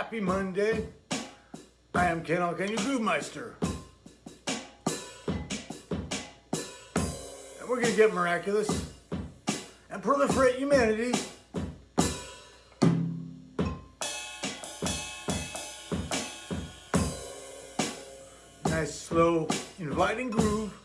Happy Monday. I am Ken Alkany Groove Meister. And we're going to get miraculous and proliferate humanity. Nice, slow, inviting groove.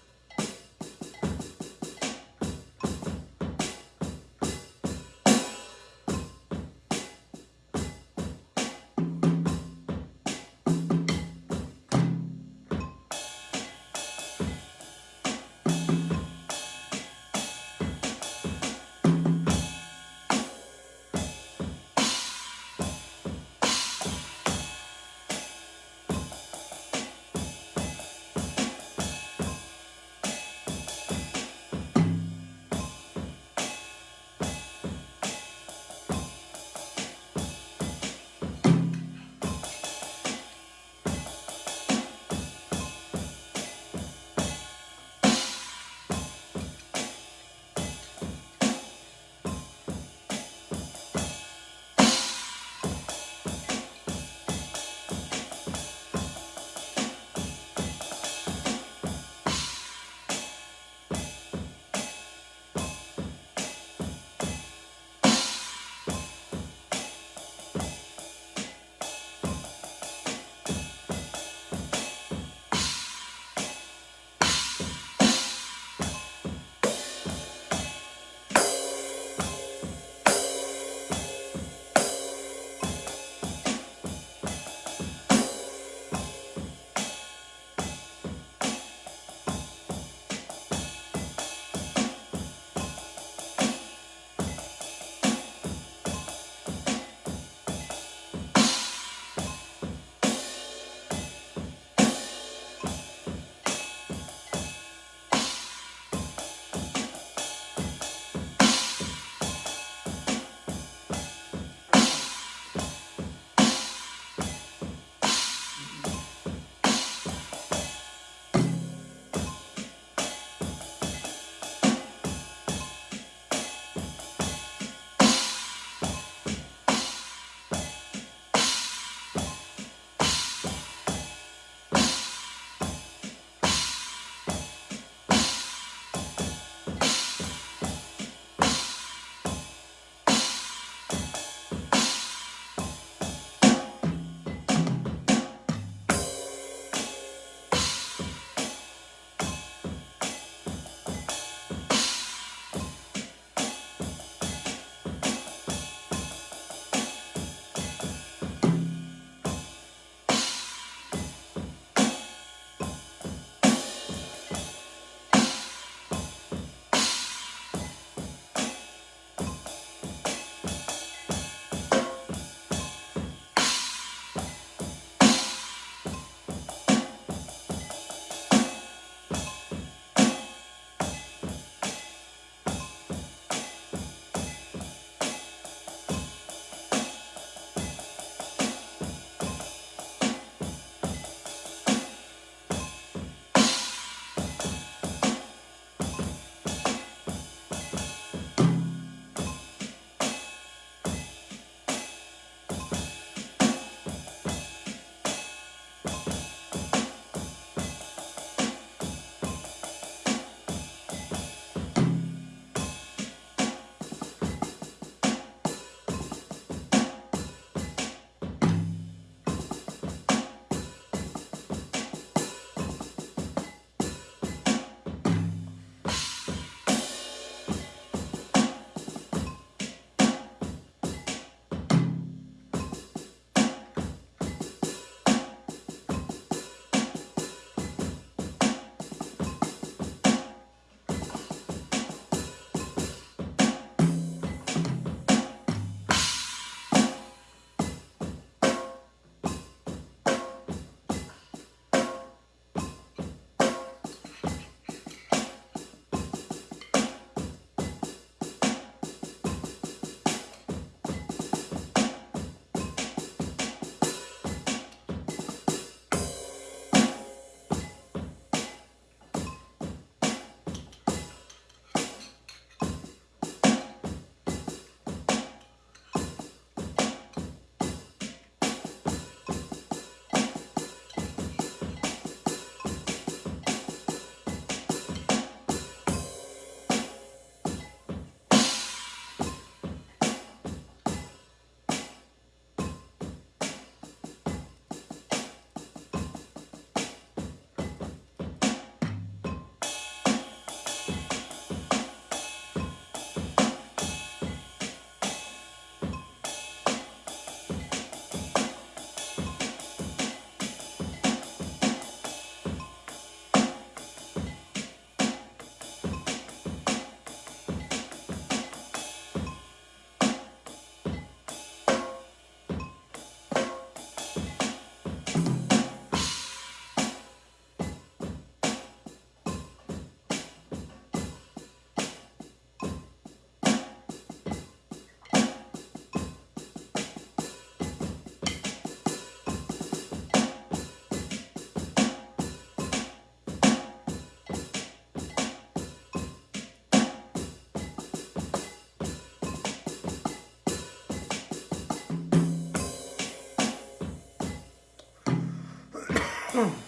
Mm.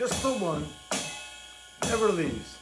Just the one. Never leaves.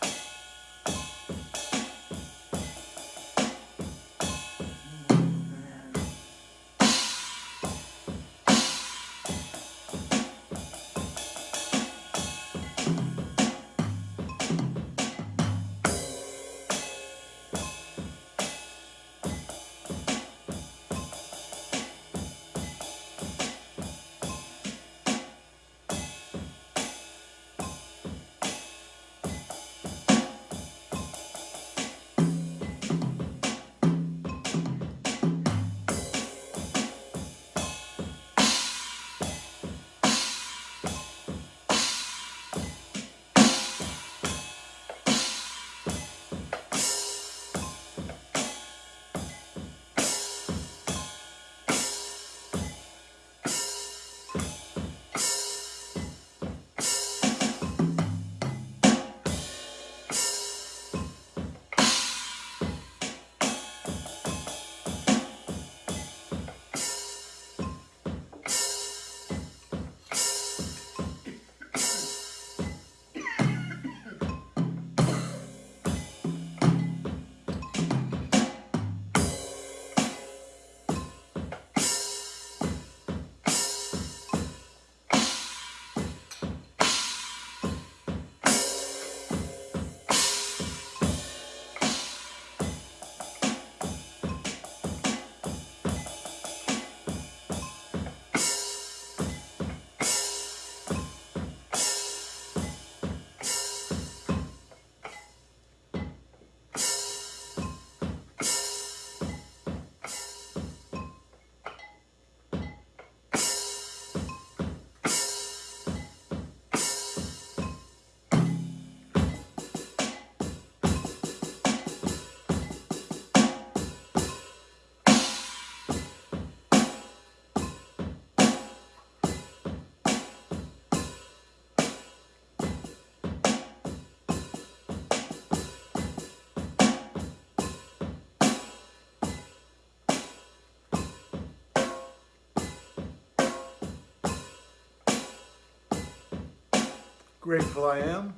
Grateful I am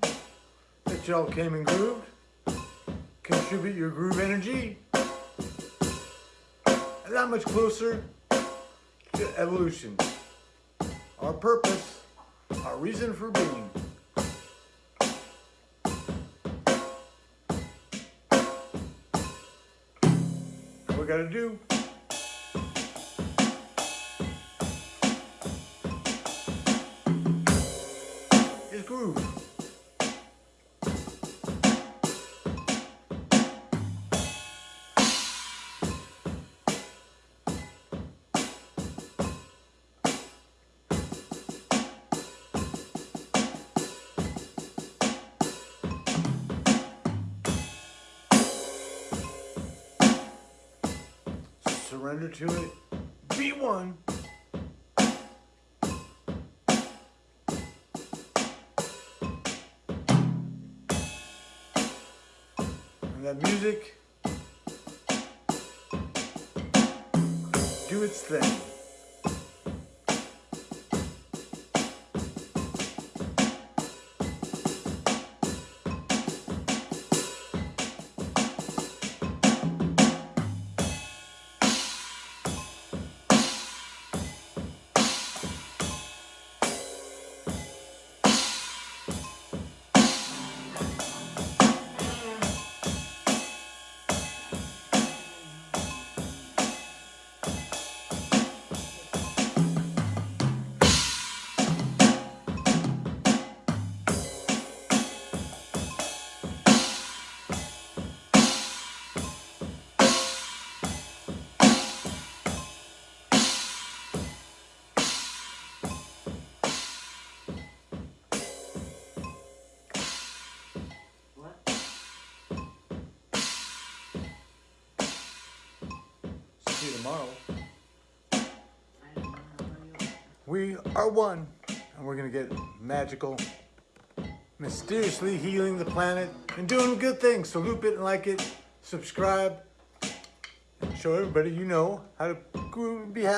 that y'all came and grooved. Contribute your groove energy. And that much closer to evolution. Our purpose, our reason for being. We gotta do Surrender to it. B1. And that music do its thing. Tomorrow. We are one, and we're gonna get magical, mysteriously healing the planet and doing good things. So loop it and like it, subscribe, and show everybody you know how to be happy.